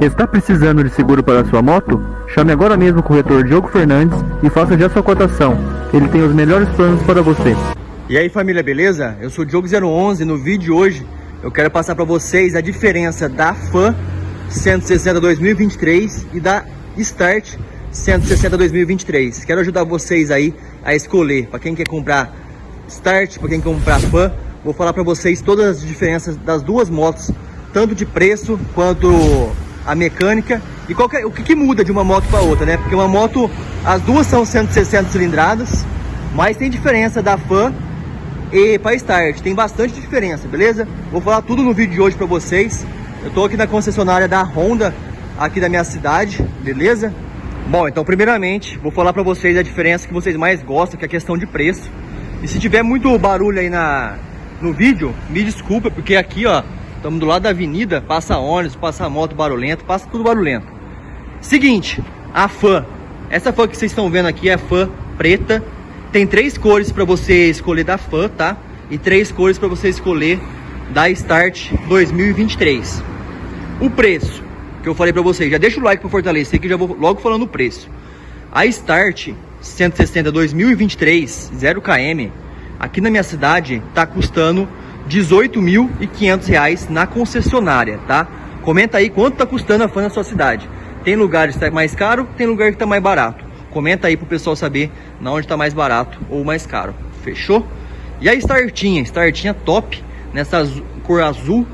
Está precisando de seguro para sua moto? Chame agora mesmo o corretor Diogo Fernandes e faça já sua cotação. Ele tem os melhores planos para você. E aí família, beleza? Eu sou o Diogo011 no vídeo de hoje eu quero passar para vocês a diferença da FAN 160 2023 e da Start 160 2023. Quero ajudar vocês aí a escolher, para quem quer comprar Start, para quem quer comprar FAN, vou falar para vocês todas as diferenças das duas motos, tanto de preço quanto a mecânica e qualquer, o que, que muda de uma moto para outra, né? Porque uma moto, as duas são 160 cilindradas, mas tem diferença da FAN e para Start. Tem bastante diferença, beleza? Vou falar tudo no vídeo de hoje para vocês. Eu tô aqui na concessionária da Honda, aqui da minha cidade, beleza? Bom, então primeiramente vou falar para vocês a diferença que vocês mais gostam, que é a questão de preço. E se tiver muito barulho aí na, no vídeo, me desculpa, porque aqui ó, estamos do lado da avenida, passa ônibus, passa moto barulhento, passa tudo barulhento. Seguinte, a fã. Essa fã que vocês estão vendo aqui é a fã preta tem três cores para você escolher da FAN, tá? E três cores para você escolher da Start 2023. O preço que eu falei para vocês, já deixa o like para fortalecer que já vou logo falando o preço. A Start 160 2023 0 km aqui na minha cidade tá custando 18.500 reais na concessionária, tá? Comenta aí quanto tá custando a FAN na sua cidade. Tem lugares que tá mais caro, tem lugar que tá mais barato. Comenta aí pro pessoal saber na onde tá mais barato ou mais caro. Fechou? E a Startinha, Startinha top, nessa cor azul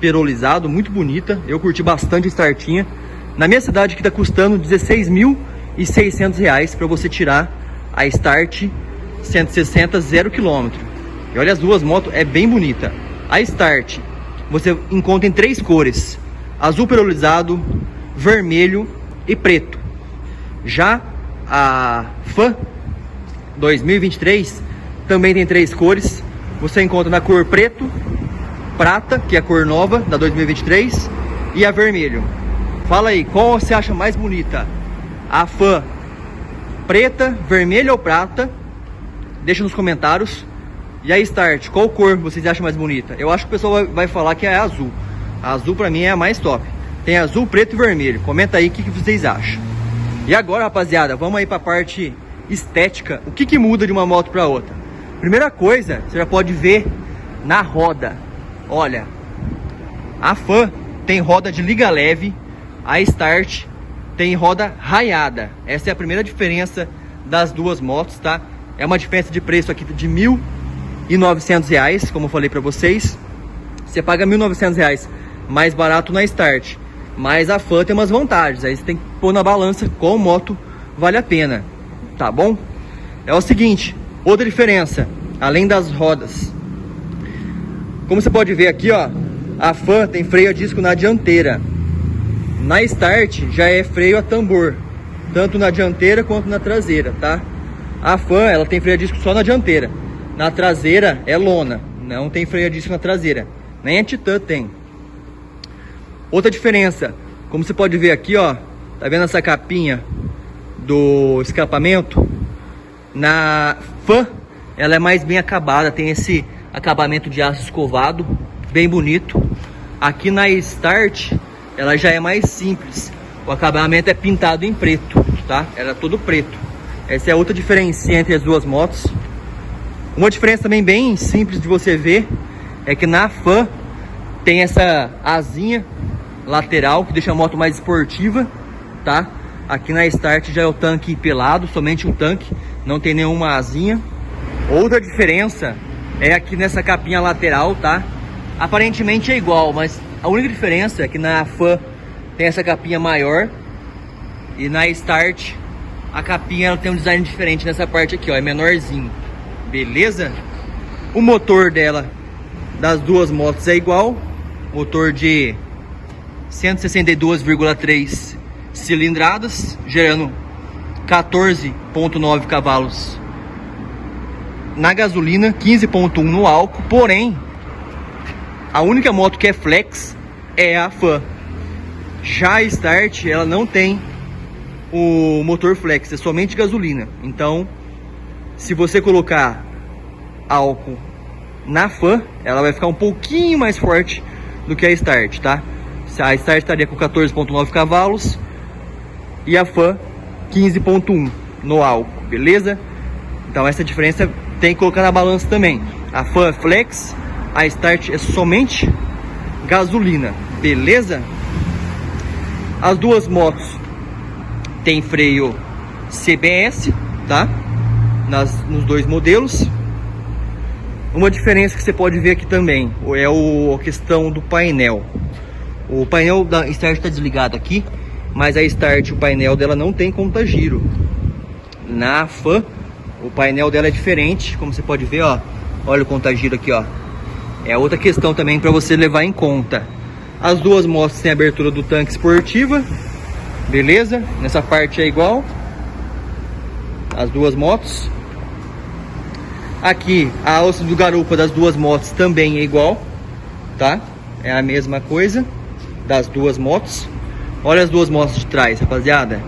perolizado, muito bonita. Eu curti bastante a Startinha. Na minha cidade que tá custando 16.600 reais para você tirar a Start 160 0 km. E olha as duas motos, é bem bonita. A Start você encontra em três cores: azul perolizado, vermelho e preto. Já a FAN 2023 também tem três cores. Você encontra na cor preto, prata, que é a cor nova da 2023, e a vermelho. Fala aí, qual você acha mais bonita? A FAN preta, vermelha ou prata? Deixa nos comentários. E a Start, qual cor vocês acham mais bonita? Eu acho que o pessoal vai, falar que é azul. A azul para mim é a mais top. Tem azul, preto e vermelho. Comenta aí o que, que vocês acham. E agora, rapaziada, vamos aí para a parte estética. O que, que muda de uma moto para outra? Primeira coisa, você já pode ver na roda. Olha, a Fan tem roda de liga leve, a Start tem roda raiada. Essa é a primeira diferença das duas motos, tá? É uma diferença de preço aqui de R$ 1.900, como eu falei para vocês. Você paga R$ 1.900 mais barato na Start. Mas a Fan tem umas vantagens, aí você tem que pôr na balança qual moto vale a pena, tá bom? É o seguinte, outra diferença, além das rodas. Como você pode ver aqui, ó, a Fan tem freio a disco na dianteira. Na Start já é freio a tambor, tanto na dianteira quanto na traseira, tá? A Fan, ela tem freio a disco só na dianteira. Na traseira é lona, não tem freio a disco na traseira. Nem a Titan tem. Outra diferença, como você pode ver aqui, ó, tá vendo essa capinha do escapamento? Na Fan, ela é mais bem acabada, tem esse acabamento de aço escovado, bem bonito. Aqui na Start, ela já é mais simples. O acabamento é pintado em preto, tá? Ela é todo preto. Essa é outra diferença entre as duas motos. Uma diferença também bem simples de você ver é que na Fan tem essa asinha lateral, que deixa a moto mais esportiva, tá? Aqui na Start já é o tanque pelado, somente o tanque, não tem nenhuma asinha. Outra diferença é aqui nessa capinha lateral, tá? Aparentemente é igual, mas a única diferença é que na FAN tem essa capinha maior e na Start a capinha tem um design diferente nessa parte aqui, ó, é menorzinho. Beleza? O motor dela das duas motos é igual, motor de 162,3 cilindradas, gerando 14,9 cavalos na gasolina, 15,1 no álcool. Porém, a única moto que é flex é a FAN. Já a Start, ela não tem o motor flex, é somente gasolina. Então, se você colocar álcool na FAN, ela vai ficar um pouquinho mais forte do que a Start, tá? A Start estaria com 14.9 cavalos e a Fan 15.1 no álcool, beleza? Então essa diferença tem que colocar na balança também. A Fan é Flex, a Start é somente gasolina, beleza? As duas motos têm freio CBS, tá? Nas, nos dois modelos. Uma diferença que você pode ver aqui também é o, a questão do painel. O painel da Start está desligado aqui, mas a Start, o painel dela não tem conta giro. Na FAN, o painel dela é diferente, como você pode ver, ó. Olha o conta giro aqui, ó. É outra questão também para você levar em conta. As duas motos têm abertura do tanque esportiva, beleza? Nessa parte é igual. As duas motos. Aqui, a alça do garupa das duas motos também é igual, tá? É a mesma coisa das duas motos. Olha as duas motos de trás, rapaziada.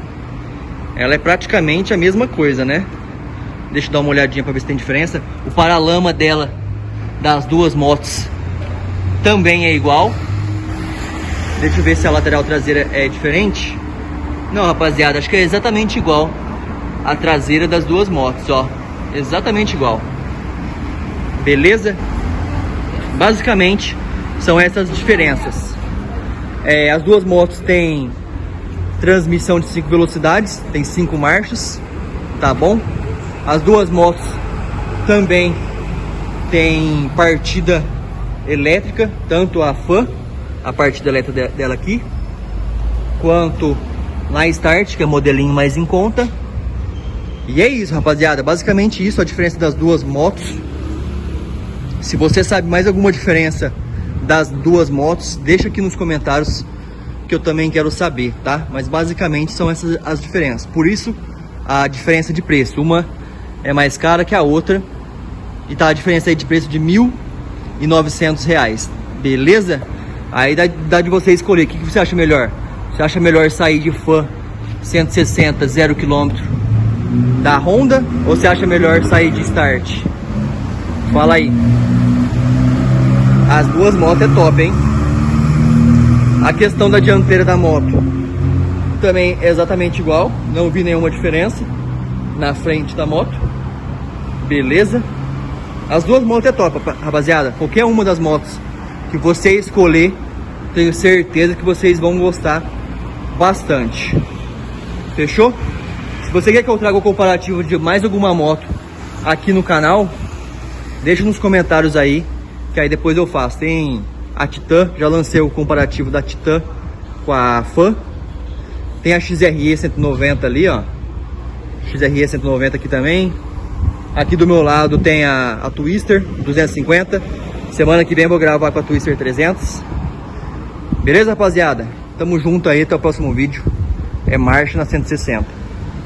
Ela é praticamente a mesma coisa, né? Deixa eu dar uma olhadinha para ver se tem diferença. O paralama dela, das duas motos, também é igual. Deixa eu ver se a lateral traseira é diferente. Não, rapaziada, acho que é exatamente igual a traseira das duas motos, ó. Exatamente igual beleza? Basicamente, são essas diferenças. É, as duas motos têm transmissão de 5 velocidades, tem 5 marchas, tá bom? As duas motos também tem partida elétrica, tanto a FAN, a partida elétrica dela aqui, quanto na Start, que é modelinho mais em conta. E é isso, rapaziada. Basicamente isso, a diferença das duas motos. Se você sabe mais alguma diferença das duas motos, deixa aqui nos comentários que eu também quero saber, tá? Mas basicamente são essas as diferenças. Por isso, a diferença de preço. Uma é mais cara que a outra. E tá a diferença aí de preço de R$ 1.900, beleza? Aí dá, dá, de você escolher. O que, que você acha melhor? Você acha melhor sair de fã 160, 0 km da Honda? Ou você acha melhor sair de Start? Fala aí. As duas motos é top, hein? A questão da dianteira da moto também é exatamente igual. Não vi nenhuma diferença na frente da moto. Beleza? As duas motos é top, rapaziada. Qualquer uma das motos que você escolher, tenho certeza que vocês vão gostar bastante. Fechou? Se você quer que eu traga o comparativo de mais alguma moto aqui no canal, Deixa nos comentários aí, que aí depois eu faço. Tem a Titan, já lancei o comparativo da Titan com a Fan. Tem a XRE 190 ali, ó. XRE 190 aqui também. Aqui do meu lado tem a, a Twister 250. Semana que vem eu vou gravar com a Twister 300. Beleza, rapaziada? Tamo junto aí, até o próximo vídeo. É marcha na 160.